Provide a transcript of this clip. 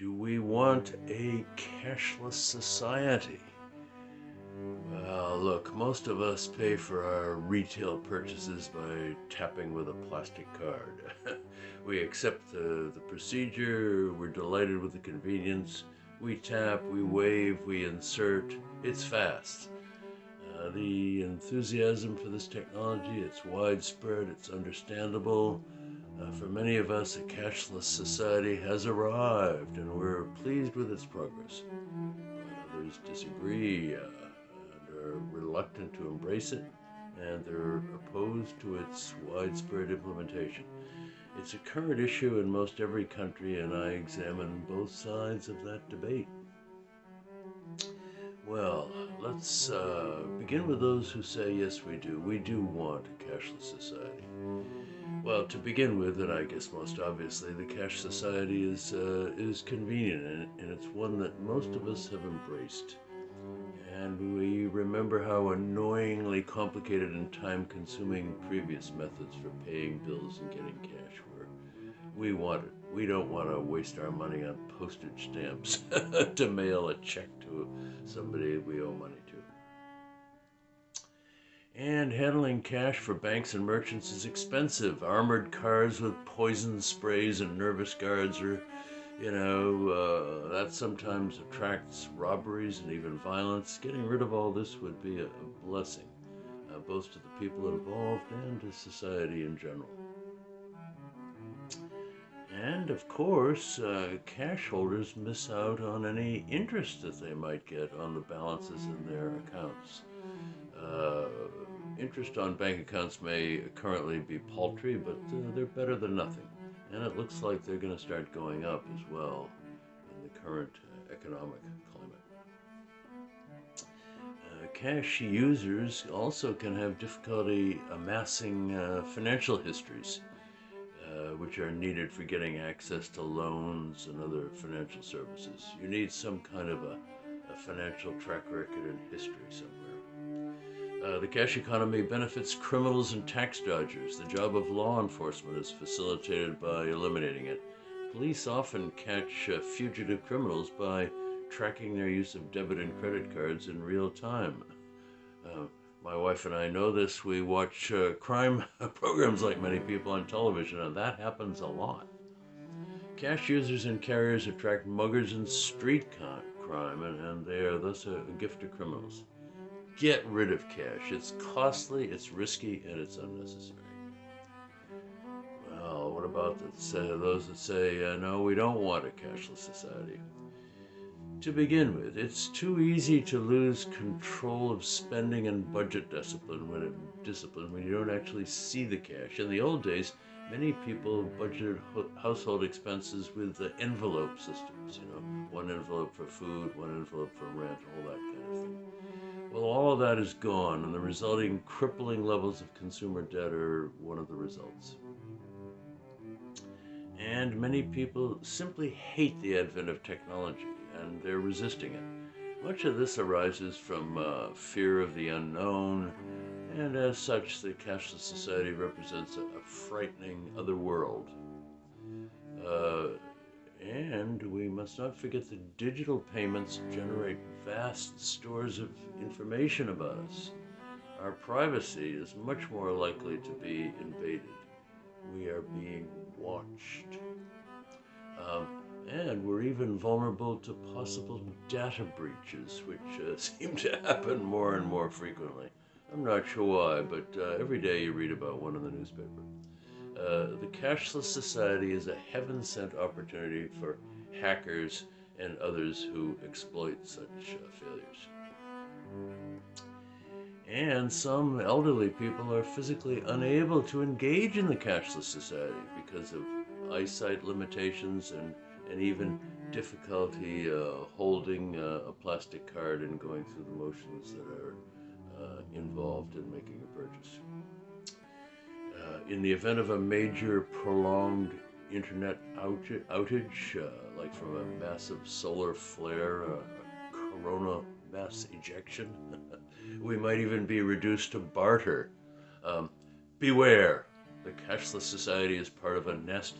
Do we want a cashless society? Well, look, most of us pay for our retail purchases by tapping with a plastic card. we accept the, the procedure, we're delighted with the convenience. We tap, we wave, we insert. It's fast. Uh, the enthusiasm for this technology, it's widespread, it's understandable. Uh, for many of us, a cashless society has arrived, and we're pleased with its progress. But others disagree uh, and are reluctant to embrace it, and they're opposed to its widespread implementation. It's a current issue in most every country, and I examine both sides of that debate. Well, let's uh, begin with those who say, yes, we do. We do want a cashless society. Well, to begin with, and I guess most obviously, the cash society is uh, is convenient, and, and it's one that most of us have embraced. And we remember how annoyingly complicated and time-consuming previous methods for paying bills and getting cash were. We want it. We don't want to waste our money on postage stamps to mail a check to somebody we owe money to. And handling cash for banks and merchants is expensive. Armored cars with poison sprays and nervous guards are, you know, uh, that sometimes attracts robberies and even violence. Getting rid of all this would be a, blessing, uh, both to the people involved and to society in general. And of course, uh, cash holders miss out on any interest that they might get on the balances in their accounts. Uh, interest on bank accounts may currently be paltry, but uh, they're better than nothing. And it looks like they're going to start going up as well in the current uh, economic climate. Uh, cash users also can have difficulty amassing uh, financial histories uh, which are needed for getting access to loans and other financial services. You need some kind of a, a financial track record and history somewhere. Uh, the cash economy benefits criminals and tax dodgers. The job of law enforcement is facilitated by eliminating it. Police often catch uh, fugitive criminals by tracking their use of debit and credit cards in real time. Uh, my wife and I know this. We watch uh, crime programs like many people on television, and that happens a lot. Cash users and carriers attract muggers and street crime, and, and they are thus a, a gift to criminals. Get rid of cash. It's costly, it's risky, and it's unnecessary. Well, what about uh, those that say, uh, no, we don't want a cashless society? To begin with, it's too easy to lose control of spending and budget discipline when it, discipline when you don't actually see the cash. In the old days, many people budgeted household expenses with the envelope systems. You know, one envelope for food, one envelope for rent, all that kind of thing. Well, all of that is gone, and the resulting crippling levels of consumer debt are one of the results. And many people simply hate the advent of technology and they're resisting it. Much of this arises from uh, fear of the unknown, and as such, the cashless society represents a, a frightening other world. Uh, and we must not forget that digital payments generate vast stores of information about us. Our privacy is much more likely to be invaded. We are being watched. Um, and even vulnerable to possible data breaches, which uh, seem to happen more and more frequently. I'm not sure why, but uh, every day you read about one in the newspaper. Uh, the cashless society is a heaven sent opportunity for hackers and others who exploit such uh, failures. And some elderly people are physically unable to engage in the cashless society because of eyesight limitations and and even difficulty uh, holding uh, a plastic card and going through the motions that are uh, involved in making a purchase. Uh, in the event of a major prolonged internet outage, outage uh, like from a massive solar flare, a coronal mass ejection, we might even be reduced to barter. Um, beware, the cashless society is part of a nest